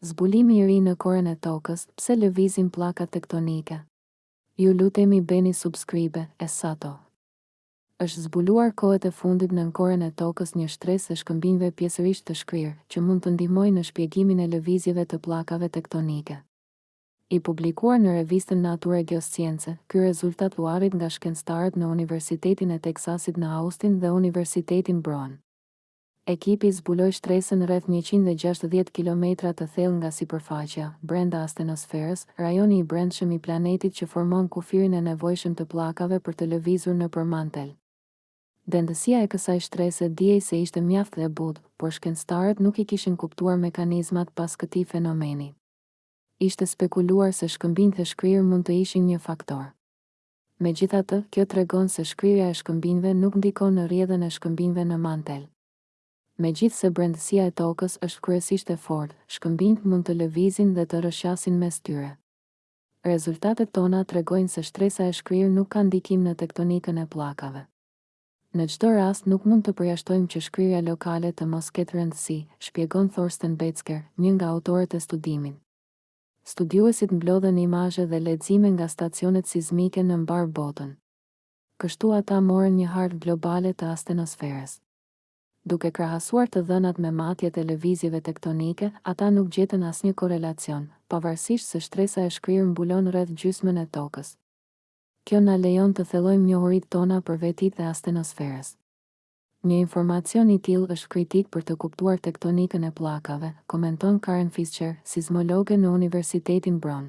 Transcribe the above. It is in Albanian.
Zbulimi i ri në koren e tokës, pse lëvizin pllakat tektonike ju lutemi bëni subscribe Esato është zbuluar kohët e fundit nën koren e tokës një shtresë e shkëmbinjve pjesërisht të shkrirë që mund të ndihmojë në shpjegimin e lëvizjeve të pllakave tektonike i publikuar në revistën nature geoscience ky rezultat u arrit nga shkencëtarët në universitetin e teksasit në austin dhe universitetin brown Ekipi zbuloi shtresën rreth njëqind e gjashtëdhjetë kilometra të thellë nga sipërfaqja, brenda astenosferës, rajoni i brendshëm i planetit që formon kufirin e nevojshëm të pllakave për të lëvizur nëpër mantel. Dendësia e kësaj shtrese dihej se ishte mjaft e butë, por shkencëtarët nuk i kishin kuptuar mekanizmat pas këtij fenomeni. Ishte spekuluar se shkëmbinjtë e shkrirë mund të ishin një faktor. Megjithatë, kjo tregon se shkrirja e shkëmbinjve nuk ndikon në rrjedhën e shkëmbinjve në mantel. Megjithëse brendësia e Tokës është kryesisht e fortë, shkëmbinjtë mund të lëvizin dhe të rrëshqasin mes tyre. Rezultatet tona tregojnë se shtresa e shkrirë nuk ka ndikim në tektonikën e pllakave. Në çdo rast nuk mund të përjashtojmë që shkrirja lokale të mos ketë rëndësi, shpjegon Thorsten Becker, një nga autorët e studimit. Studiuesit mblodhën imazhe dhe lexime nga stacionet sizmike në mbarë botën. Kështu ata morën një hartë globale të astenosferës. Duke krahasuar të dhënat me matjet e lëvizjeve tektonike, ata nuk gjetën asnjë korrelacion, pavarësisht se shtresa e shkrirë mbulon rreth gjysmën e Tokës. Kjo na lejon të thellojmë njohuritë tona për vetitë e astenosferës. Një informacion i tillë është kritik për të kuptuar tektonikën e pllakave, komenton Karen Fischer, sizmologe në Universitetin Brown.